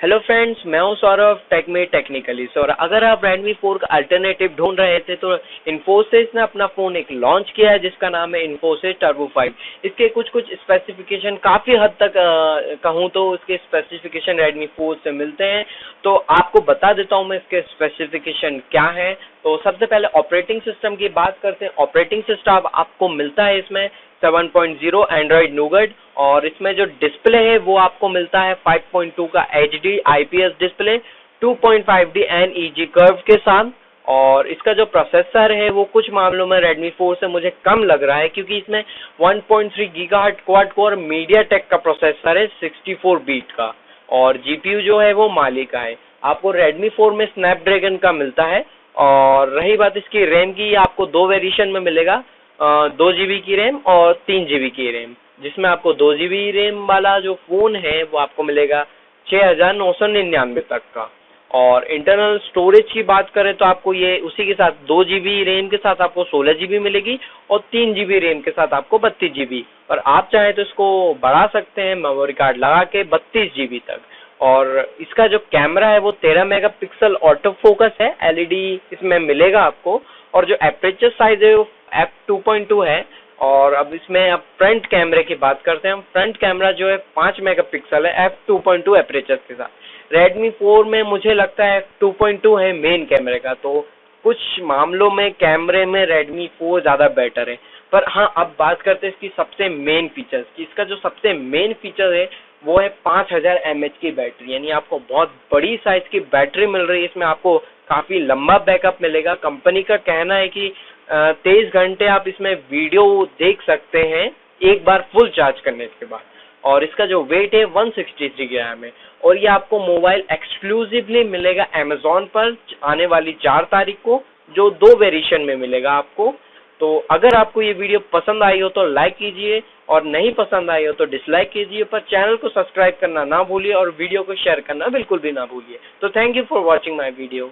Hello friends मैं हूँ Saurabh टेकमे technically Saurabh अगर आप रेडमी 4 का अल्टरनेटिव ढूंढ रहे थे तो इन्फोसिस ने अपना फ़ोन एक लॉन्च किया है, जिसका नाम है इन्फोसिस टर्बो 5 इसके कुछ कुछ स्पेसिफिकेशन काफ़ी हद तक कहूँ तो इसके स्पेसिफिकेशन रेडमी 4 से मिलते हैं। तो आपको बता देता हूँ मैं इसके स्पेसिफिकेशन क्या है। तो सबसे पहले ऑपरेटिंग सिस्टम की बात करते हैं। ऑपरेटिंग सिस्टम आपको मिलता है इसमें। 7.0 एंड्रॉइड नूगड और इसमें जो डिस्प्ले है, वो आपको मिलता है 5.2 का H D IPS display 2.5D एन ईजी कर्व के साथ और इसका जो प्रोसेसर है, वो कुछ मामलों में Redmi 4 से मुझे कम लग रहा है क्योंकि इसमें 1.3 गीगाहर्ट्ज क्वाड कोर मीडियाटेक का प्रोसेसर है 64 बीट का और जीपीयू जो है, वो माली का है। आपको Redmi 4 में स्नैपड्रैगन का मिलता है और रही बात इसकी रैम की, आपको दो वेरिएशन में मिलेगा। दो जीबी की रैम और तीन जीबी की रैम जिसमें आपको दो जीबी रैम वाला जो फ़ोन है, वो आपको मिलेगा छः हज़ार नौ सौ निन्यानवे तक का। और इंटरनल स्टोरेज की बात करें तो आपको ये उसी के साथ दो जीबी रैम के साथ आपको सोलह जीबी मिलेगी और तीन जीबी रैम के साथ आपको बत्तीस जीबी और आप चाहें तो इसको बढ़ा सकते हैं मेमोरी कार्ड लगा के बत्तीस जीबी तक। और इसका जो कैमरा है, वो तेरह मेगापिक्सल ऑटो फोकस है एलईडी इसमें मिलेगा आपको। और जो एपरेचर साइज़ है, वो एफ़ टू पॉइंट टू है और अब इसमें अब फ्रंट कैमरे की बात करते हैं। हम फ्रंट कैमरा जो है पाँच मेगापिक्सल है f two point two aperture के साथ। रेडमी फोर में मुझे लगता है एफ़ टू पॉइंट टू है मेन कैमरे का तो कुछ मामलों में कैमरे में रेडमी फोर ज़्यादा बेटर है। पर हाँ अब बात करते हैं इसकी सबसे मेन फीचर्स की। इसका जो सबसे मेन फीचर है, वो है पाँच हज़ार एम एच की बैटरी यानी आपको बहुत बड़ी साइज़ की बैटरी मिल रही है। इसमें आपको काफ़ी लंबा बैकअप मिलेगा। कंपनी का कहना है कि तेईस घंटे आप इसमें वीडियो देख सकते हैं, एक बार फुल चार्ज करने के बाद। और इसका जो वेट है 163 ग्राम है। और ये आपको मोबाइल एक्सक्लूसिवली मिलेगा अमेजोन पर, आने वाली चार तारीख को, जो दो वेरिएशन में मिलेगा आपको। तो अगर आपको ये वीडियो पसंद आई हो तो लाइक कीजिए, और नहीं पसंद आई हो तो डिसलाइक कीजिए, पर चैनल को सब्सक्राइब करना ना भूलिए, और वीडियो को शेयर करना बिल्कुल भी ना भूलिए। तो thank you for watching my video